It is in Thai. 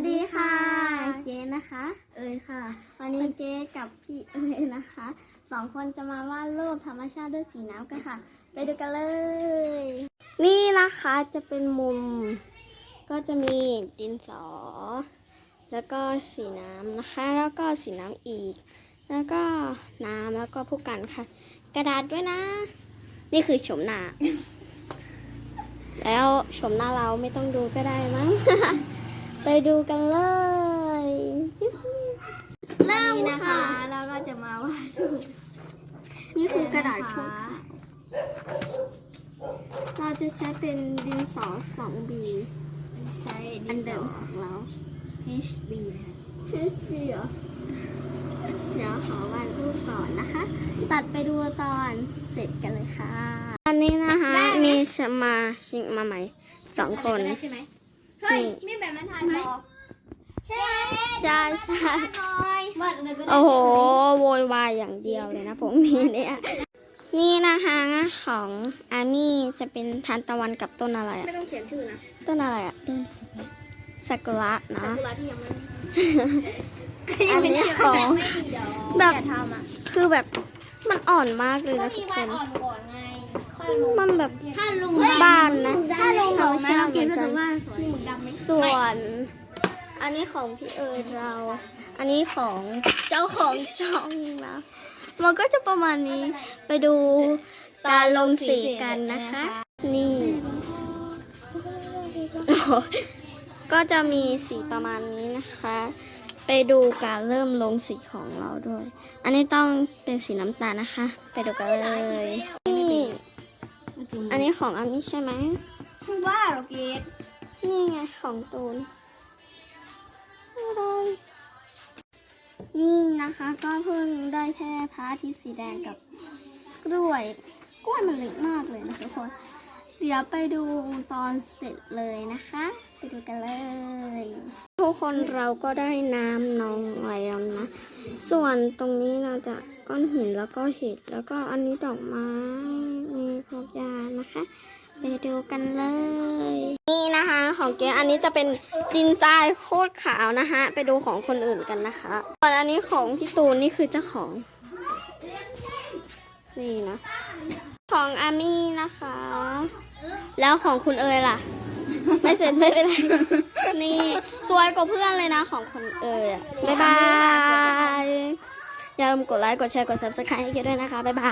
วัสดีค่ะเจ๊นะคะ เอ๋ยค่ะ วันนี้เจ๊กับพี่เอ๋ยนะคะสองคนจะมาวาดรูปธรรมชาติด้วยสีน้ำกันค่ะ ไปดูกันเลย นี่นะคะจะเป็นมุม ก็จะมีดินสอ แล้วก็สีน้ำนะคะ แล้วก็สีน้ำอีก แล้วก็น้ำแล้วก็ผู้กันค่ะ กระดาษด้วยนะ นี่คือชมหน้า แล้วชมหน้าเราไม่ต้องดูก็ได้มั้ง ไปดูกันเลยเริ่มนะคะแล้วก็จะมาวาดรูปนี่คือกระดาษชุบเราจะใช้เป็นดินสอ 2B ใช้อันเดิมของเรา HB นะคะ HB เหรอเดี๋ยวขอวาดรูปก่อนนะคะ ตัดไปดูตอนเสร็จกันเลยค่ะ อันนี้นะคะมีสมาชิกมาใหม่สองคนได้ใช่ไหม เฮ้ยมีแบบนั้นทานบอกใช่ใช่ใช่หน่อยวาดเลยก็ได้โอ้โหโวยวายอย่างเดียวเลยนะผมนี่เนี่ยนี่นะคะของอามี่จะเป็นทานตะวันกับต้นอะไรไม่อะต้องเขียนชื่อนะ ต้นอะไรอะต้นซากุระนะซากุระที่ยังไม่อันนี้ของไม่มีดอกแบบอย่าทำอะคือแบบมันอ่อนมากเลยก็นะทุมีกควาดนอ่อนก่อนไงค่อยลงมันแบบถ้าลุงบ้านนะ ว่าสวยหมึกดำไหมส่วน อันนี้ของพี่เอิญเรา อันนี้ของเจ้าของช่องนะ มันก็จะประมาณนี้ไปดูการลงสีกันนะคะ นี่ก็จะมีสีประมาณนี้นะคะ ไปดูการเริ่มลงสีของเราด้วย อันนี้ต้องเป็นสีน้ำตาลนะคะ ไปดูกันเลยนี่อันนี้ของอามิใช่ไหมว่าเราเกต นี่ไงของตูนอะไรนี่นะคะ ก็เพิ่งได้แค่พระอาทิตย์สีแดงกับกล้วย กล้วยมันเล็กมากเลยนะทุกคน เดี๋ยวไปดูตอนเสร็จเลยนะคะ ไปดูกันเลย ทุกคนเราก็ได้น้ำนองแล้วนะ ส่วนตรงนี้เราจะก้อนหินแล้วก็เห็ดแล้วก็อันนี้ดอกไม้มีพวกยานะคะ ไปดูกันเลย นี่นะคะของเก๊อันนี้จะเป็นดินทรายโคตรขาวนะคะไปดูของคนอื่นกันนะคะส่วนอันนี้ของพี่ตูนนี่คือเจ้าของ นี่นะ ของอามี่นะคะ แล้วของคุณเอ๋ยล่ะ ไม่เสร็จไม่เป็นไร นี่สวยกว่าเพื่อนเลยนะของคุณเอ๋ยอะบ๊ายบาย อย่าลืมกดไลค์กดแชร์กด subscribe ให้เก๊ด้วยนะคะ บ๊ายบาย